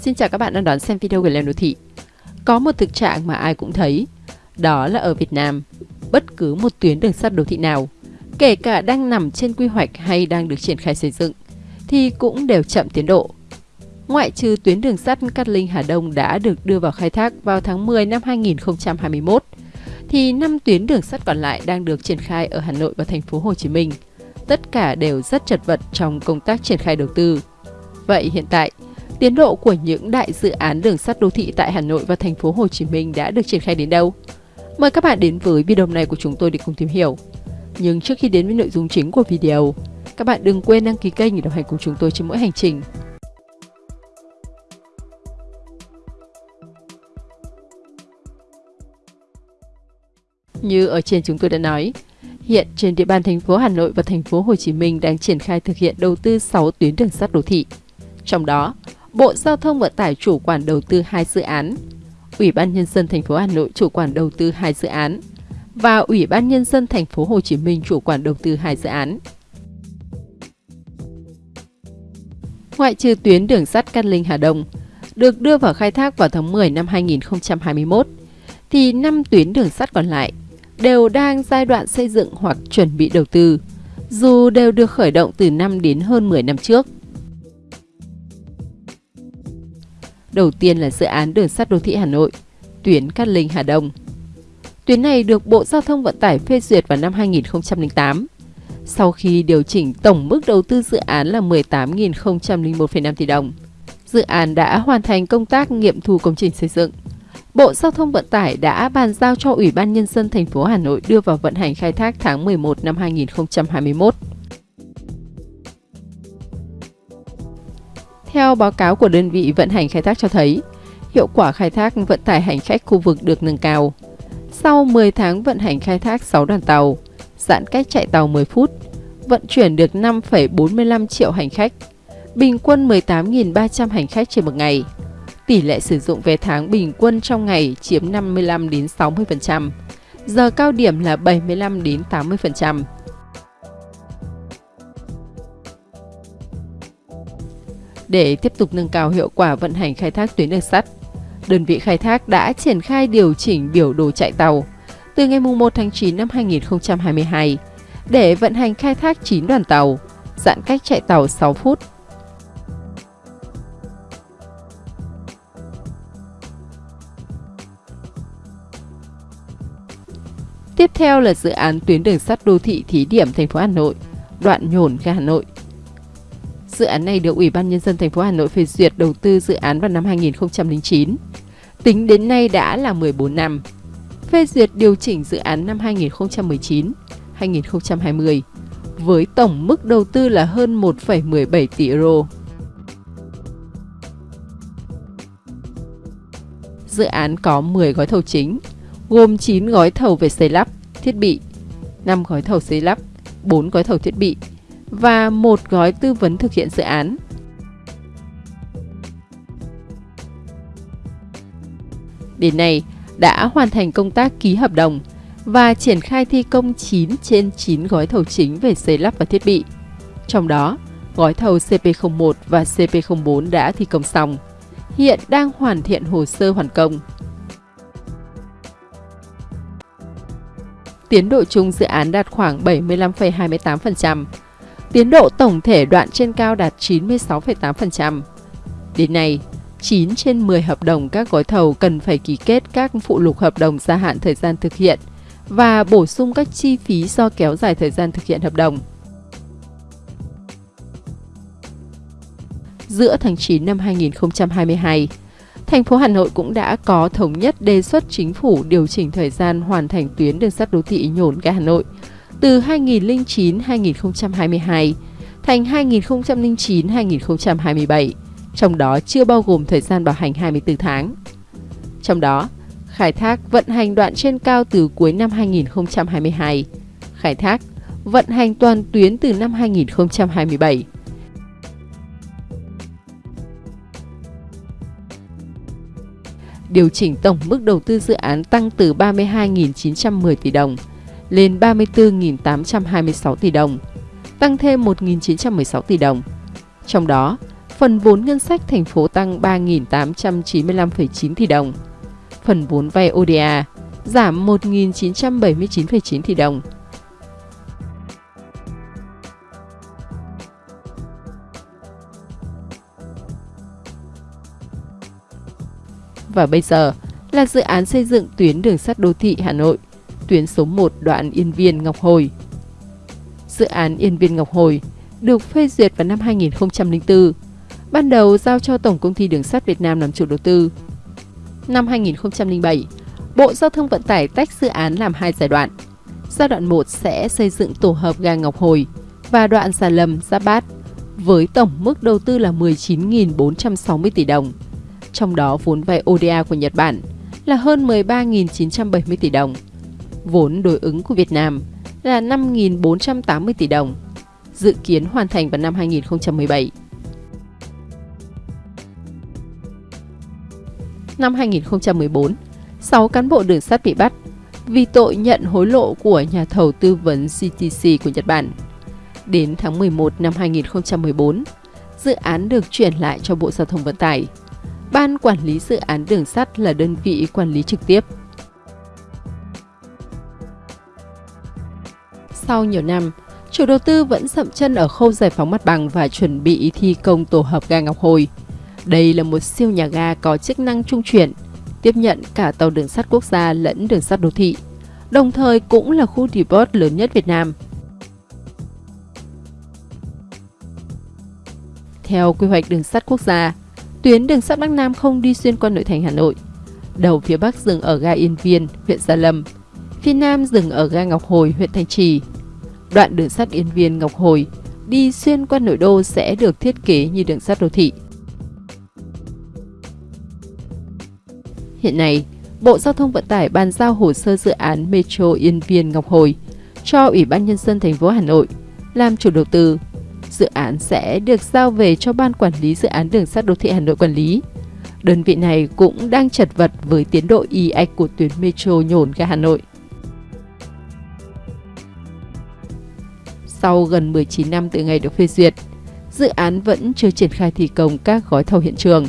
Xin chào các bạn đang đón xem video của Lên Đô Thị. Có một thực trạng mà ai cũng thấy, đó là ở Việt Nam, bất cứ một tuyến đường sắt đô thị nào, kể cả đang nằm trên quy hoạch hay đang được triển khai xây dựng, thì cũng đều chậm tiến độ. Ngoại trừ tuyến đường sắt Cát Linh Hà Đông đã được đưa vào khai thác vào tháng 10 năm 2021, thì 5 tuyến đường sắt còn lại đang được triển khai ở Hà Nội và thành phố Hồ Chí Minh. Tất cả đều rất chật vật trong công tác triển khai đầu tư. Vậy hiện tại, tiến độ của những đại dự án đường sắt đô thị tại Hà Nội và thành phố Hồ Chí Minh đã được triển khai đến đâu? Mời các bạn đến với video này của chúng tôi để cùng tìm hiểu. Nhưng trước khi đến với nội dung chính của video, các bạn đừng quên đăng ký kênh để đồng hành cùng chúng tôi trên mỗi hành trình. Như ở trên chúng tôi đã nói, hiện trên địa bàn thành phố Hà Nội và thành phố Hồ Chí Minh đang triển khai thực hiện đầu tư 6 tuyến đường sắt đô thị. Trong đó, Bộ Giao thông Vận tải chủ quản đầu tư hai dự án, Ủy ban nhân dân thành phố Hà Nội chủ quản đầu tư hai dự án và Ủy ban nhân dân thành phố Hồ Chí Minh chủ quản đầu tư hai dự án. Ngoại trừ tuyến đường sắt Cát Linh Hà Đông được đưa vào khai thác vào tháng 10 năm 2021 thì 5 tuyến đường sắt còn lại đều đang giai đoạn xây dựng hoặc chuẩn bị đầu tư, dù đều được khởi động từ năm đến hơn 10 năm trước. Đầu tiên là dự án đường sắt đô thị Hà Nội, tuyến Cát Linh Hà Đông. Tuyến này được Bộ Giao thông Vận tải phê duyệt vào năm 2008. Sau khi điều chỉnh tổng mức đầu tư dự án là 18.001,5 tỷ đồng, dự án đã hoàn thành công tác nghiệm thu công trình xây dựng. Bộ Giao thông Vận tải đã bàn giao cho Ủy ban Nhân dân thành phố Hà Nội đưa vào vận hành khai thác tháng 11 năm 2021. Theo báo cáo của đơn vị vận hành khai thác cho thấy, hiệu quả khai thác vận tải hành khách khu vực được nâng cao. Sau 10 tháng vận hành khai thác 6 đoàn tàu, giãn cách chạy tàu 10 phút, vận chuyển được 5,45 triệu hành khách, bình quân 18.300 hành khách trên một ngày. Tỷ lệ sử dụng vé tháng bình quân trong ngày chiếm 55 đến 60%, giờ cao điểm là 75 đến 80%. Để tiếp tục nâng cao hiệu quả vận hành khai thác tuyến đường sắt, đơn vị khai thác đã triển khai điều chỉnh biểu đồ chạy tàu từ ngày 1 tháng 9 năm 2022 để vận hành khai thác 9 đoàn tàu, giãn cách chạy tàu 6 phút. Tiếp theo là dự án tuyến đường sắt đô thị thí điểm thành phố Hà Nội, đoạn nhổn ga Hà Nội. Dự án này được Ủy ban Nhân dân thành phố Hà Nội phê duyệt đầu tư dự án vào năm 2009. Tính đến nay đã là 14 năm. Phê duyệt điều chỉnh dự án năm 2019-2020 với tổng mức đầu tư là hơn 1,17 tỷ euro. Dự án có 10 gói thầu chính, gồm 9 gói thầu về xây lắp, thiết bị, 5 gói thầu xây lắp, 4 gói thầu thiết bị và một gói tư vấn thực hiện dự án. Đến nay, đã hoàn thành công tác ký hợp đồng và triển khai thi công 9 trên 9 gói thầu chính về xây lắp và thiết bị. Trong đó, gói thầu CP01 và CP04 đã thi công xong, hiện đang hoàn thiện hồ sơ hoàn công. Tiến độ chung dự án đạt khoảng 75,28%, Tiến độ tổng thể đoạn trên cao đạt 96,8%. Đến nay, 9 trên 10 hợp đồng các gói thầu cần phải ký kết các phụ lục hợp đồng gia hạn thời gian thực hiện và bổ sung các chi phí do kéo dài thời gian thực hiện hợp đồng. Giữa tháng 9 năm 2022, thành phố Hà Nội cũng đã có thống nhất đề xuất chính phủ điều chỉnh thời gian hoàn thành tuyến đường sắt đô thị nhổn ga Hà Nội từ 2009-2022 thành 2009-2027, trong đó chưa bao gồm thời gian bảo hành 24 tháng. Trong đó, khai thác vận hành đoạn trên cao từ cuối năm 2022, khai thác vận hành toàn tuyến từ năm 2027. Điều chỉnh tổng mức đầu tư dự án tăng từ 32.910 tỷ đồng lên 34.826 tỷ đồng, tăng thêm 1.916 tỷ đồng. Trong đó, Phần vốn ngân sách thành phố tăng 3.895,9 tỷ đồng. Phần vốn vay ODA giảm 1.979,9 tỷ đồng. Và bây giờ là dự án xây dựng tuyến đường sắt đô thị Hà Nội, tuyến số 1 đoạn Yên Viên Ngọc Hồi. Dự án Yên Viên Ngọc Hồi được phê duyệt vào năm 2004, ban đầu giao cho Tổng Công ty Đường sắt Việt Nam làm chủ đầu tư. Năm 2007, Bộ Giao thông Vận tải tách dự án làm hai giai đoạn. Giai đoạn 1 sẽ xây dựng tổ hợp ga Ngọc Hồi và đoạn Già Lâm, Giáp Bát với tổng mức đầu tư là 19.460 tỷ đồng. Trong đó vốn vay ODA của Nhật Bản là hơn 13.970 tỷ đồng. Vốn đối ứng của Việt Nam là 5.480 tỷ đồng, dự kiến hoàn thành vào năm 2017. Năm 2014, 6 cán bộ đường sắt bị bắt vì tội nhận hối lộ của nhà thầu tư vấn CTC của Nhật Bản. Đến tháng 11 năm 2014, dự án được chuyển lại cho Bộ Giao thông Vận tải. Ban quản lý dự án đường sắt là đơn vị quản lý trực tiếp. Sau nhiều năm, chủ đầu tư vẫn sậm chân ở khâu giải phóng mặt bằng và chuẩn bị thi công tổ hợp ga Ngọc Hồi. Đây là một siêu nhà ga có chức năng trung chuyển, tiếp nhận cả tàu đường sắt quốc gia lẫn đường sắt đô thị, đồng thời cũng là khu depot lớn nhất Việt Nam. Theo quy hoạch đường sắt quốc gia, tuyến đường sắt Bắc Nam không đi xuyên qua nội thành Hà Nội. Đầu phía Bắc dừng ở ga Yên Viên, huyện Gia Lâm, phía Nam dừng ở ga Ngọc Hồi, huyện Thanh Trì. Đoạn đường sắt Yên Viên Ngọc Hồi đi xuyên qua nội đô sẽ được thiết kế như đường sắt đô thị. Hiện nay, Bộ Giao thông Vận tải bàn giao hồ sơ dự án Metro Yên Viên Ngọc Hồi cho Ủy ban Nhân dân thành phố Hà Nội làm chủ đầu tư. Dự án sẽ được giao về cho Ban Quản lý Dự án Đường sắt Đô thị Hà Nội quản lý. Đơn vị này cũng đang chật vật với tiến độ y ạch của tuyến Metro nhổn ga Hà Nội. Sau gần 19 năm từ ngày được phê duyệt, dự án vẫn chưa triển khai thi công các gói thầu hiện trường.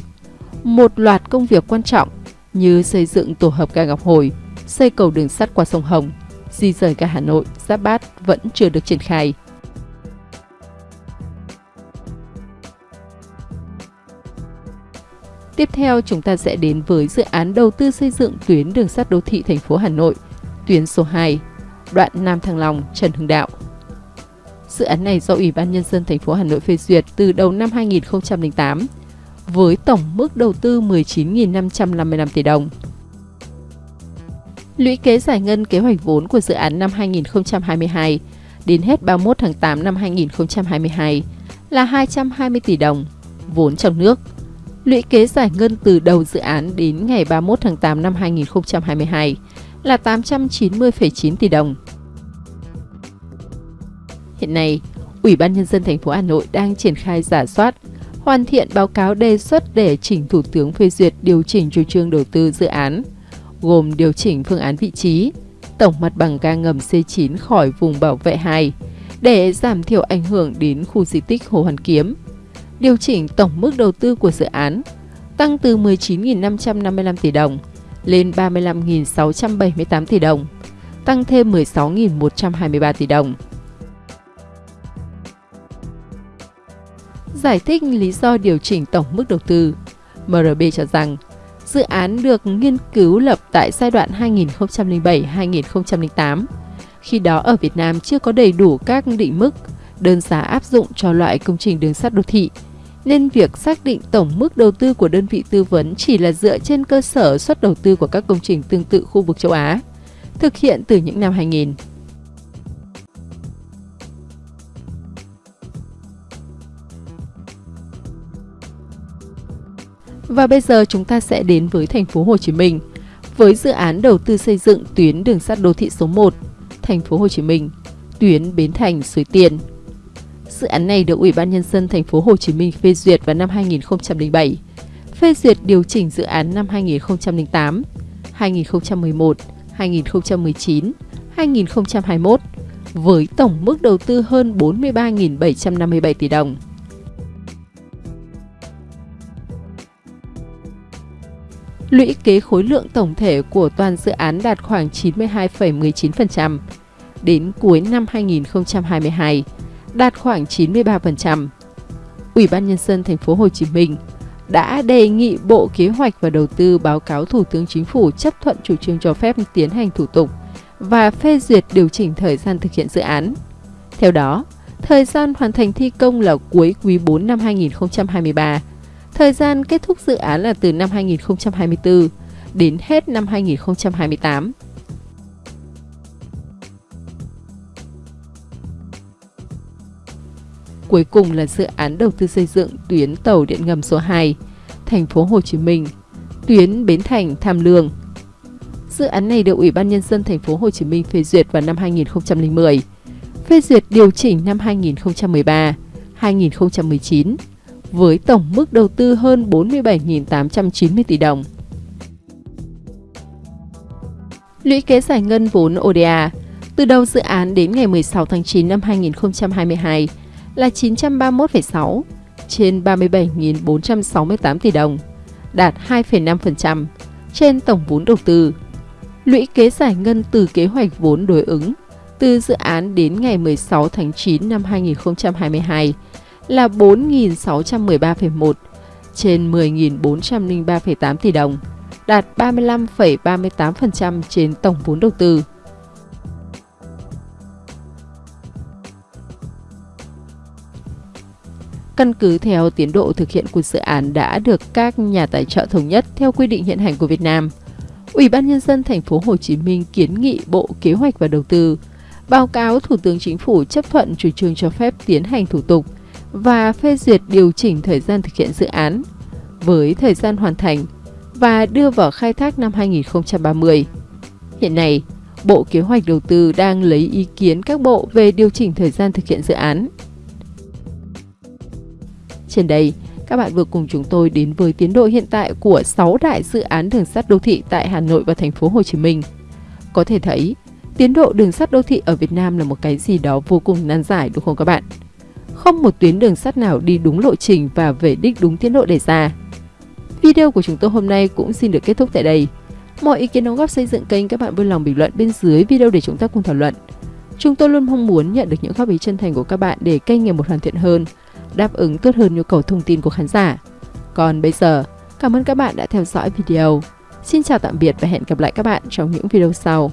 Một loạt công việc quan trọng như xây dựng tổ hợp ga Ngọc Hồi, xây cầu đường sắt qua sông Hồng, di rời ga Hà Nội, Giáp Bát vẫn chưa được triển khai. Tiếp theo chúng ta sẽ đến với dự án đầu tư xây dựng tuyến đường sắt đô thị thành phố Hà Nội, tuyến số 2, đoạn Nam Thăng Long, Trần Hưng Đạo. Dự án này do Ủy ban Nhân dân thành phố Hà Nội phê duyệt từ đầu năm 2008 với tổng mức đầu tư 19.555 tỷ đồng. Lũy kế giải ngân kế hoạch vốn của dự án năm 2022 đến hết 31 tháng 8 năm 2022 là 220 tỷ đồng vốn trong nước. Lũy kế giải ngân từ đầu dự án đến ngày 31 tháng 8 năm 2022 là 890,9 tỷ đồng. Hiện nay, Ủy ban nhân dân thành phố Hà Nội đang triển khai giả soát, hoàn thiện báo cáo đề xuất để chỉnh Thủ tướng phê duyệt điều chỉnh chủ trương đầu tư dự án, gồm điều chỉnh phương án vị trí, tổng mặt bằng ga ngầm C9 khỏi vùng bảo vệ 2 để giảm thiểu ảnh hưởng đến khu di tích Hồ Hoàn Kiếm, điều chỉnh tổng mức đầu tư của dự án, tăng từ 19.555 tỷ đồng lên 35.678 tỷ đồng, tăng thêm 16.123 tỷ đồng. Giải thích lý do điều chỉnh tổng mức đầu tư, MRB cho rằng dự án được nghiên cứu lập tại giai đoạn 2007-2008. Khi đó ở Việt Nam chưa có đầy đủ các định mức, đơn giá áp dụng cho loại công trình đường sắt đô thị, nên việc xác định tổng mức đầu tư của đơn vị tư vấn chỉ là dựa trên cơ sở suất đầu tư của các công trình tương tự khu vực châu Á, thực hiện từ những năm 2000. Và bây giờ chúng ta sẽ đến với thành phố Hồ Chí Minh với dự án đầu tư xây dựng tuyến đường sắt đô thị số 1, thành phố Hồ Chí Minh, tuyến Bến Thành Suối Tiên. Dự án này được Ủy ban nhân dân thành phố Hồ Chí Minh phê duyệt vào năm 2007, phê duyệt điều chỉnh dự án năm 2008, 2011, 2019, 2021 với tổng mức đầu tư hơn 43.757 tỷ đồng. Lũy kế khối lượng tổng thể của toàn dự án đạt khoảng 92,19%. Đến cuối năm 2022, đạt khoảng 93%. Ủy ban nhân dân thành phố Hồ Chí Minh đã đề nghị Bộ Kế hoạch và Đầu tư báo cáo Thủ tướng Chính phủ chấp thuận chủ trương cho phép tiến hành thủ tục và phê duyệt điều chỉnh thời gian thực hiện dự án. Theo đó, thời gian hoàn thành thi công là cuối quý 4 năm 2023. Thời gian kết thúc dự án là từ năm 2024 đến hết năm 2028. Cuối cùng là dự án đầu tư xây dựng tuyến tàu điện ngầm số 2, thành phố Hồ Chí Minh, tuyến Bến Thành Tham Lương. Dự án này được Ủy ban nhân dân thành phố Hồ Chí Minh phê duyệt vào năm 2010, phê duyệt điều chỉnh năm 2013, 2019 với tổng mức đầu tư hơn 47.890 tỷ đồng. Lũy kế giải ngân vốn ODA từ đầu dự án đến ngày 16 tháng 9 năm 2022 là 931,6 trên 37.468 tỷ đồng, đạt 2,5% trên tổng vốn đầu tư. Lũy kế giải ngân từ kế hoạch vốn đối ứng từ dự án đến ngày 16 tháng 9 năm 2022 là 4.613,1 trên 10.403,8 tỷ đồng, đạt 35,38% trên tổng vốn đầu tư. Căn cứ theo tiến độ thực hiện của dự án đã được các nhà tài trợ thống nhất theo quy định hiện hành của Việt Nam, Ủy ban nhân dân thành phố Hồ Chí Minh kiến nghị Bộ Kế hoạch và Đầu tư báo cáo Thủ tướng Chính phủ chấp thuận chủ trương cho phép tiến hành thủ tục và phê duyệt điều chỉnh thời gian thực hiện dự án với thời gian hoàn thành và đưa vào khai thác năm 2030. Hiện nay, Bộ Kế hoạch Đầu tư đang lấy ý kiến các bộ về điều chỉnh thời gian thực hiện dự án. Trên đây, các bạn vừa cùng chúng tôi đến với tiến độ hiện tại của 6 đại dự án đường sắt đô thị tại Hà Nội và thành phố Hồ Chí Minh. Có thể thấy, tiến độ đường sắt đô thị ở Việt Nam là một cái gì đó vô cùng nan giải đúng không các bạn? Không một tuyến đường sắt nào đi đúng lộ trình và về đích đúng tiến độ đề ra. Video của chúng tôi hôm nay cũng xin được kết thúc tại đây. Mọi ý kiến đóng góp xây dựng kênh các bạn vui lòng bình luận bên dưới video để chúng ta cùng thảo luận. Chúng tôi luôn mong muốn nhận được những góp ý chân thành của các bạn để kênh ngày một hoàn thiện hơn, đáp ứng tốt hơn nhu cầu thông tin của khán giả. Còn bây giờ, cảm ơn các bạn đã theo dõi video. Xin chào tạm biệt và hẹn gặp lại các bạn trong những video sau.